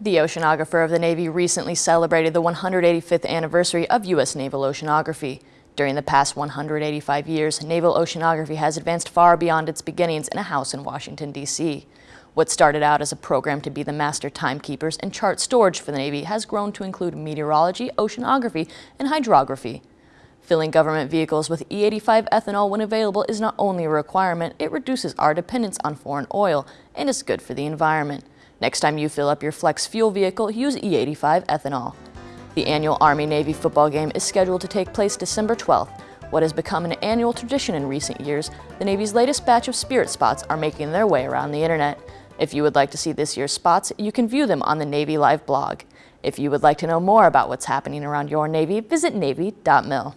The oceanographer of the Navy recently celebrated the 185th anniversary of U.S. naval oceanography. During the past 185 years, naval oceanography has advanced far beyond its beginnings in a house in Washington, D.C. What started out as a program to be the master timekeepers and chart storage for the Navy has grown to include meteorology, oceanography, and hydrography. Filling government vehicles with E85 ethanol when available is not only a requirement, it reduces our dependence on foreign oil and is good for the environment. Next time you fill up your flex fuel vehicle, use E85 ethanol. The annual Army-Navy football game is scheduled to take place December 12th. What has become an annual tradition in recent years, the Navy's latest batch of Spirit spots are making their way around the internet. If you would like to see this year's spots, you can view them on the Navy Live blog. If you would like to know more about what's happening around your Navy, visit Navy.mil.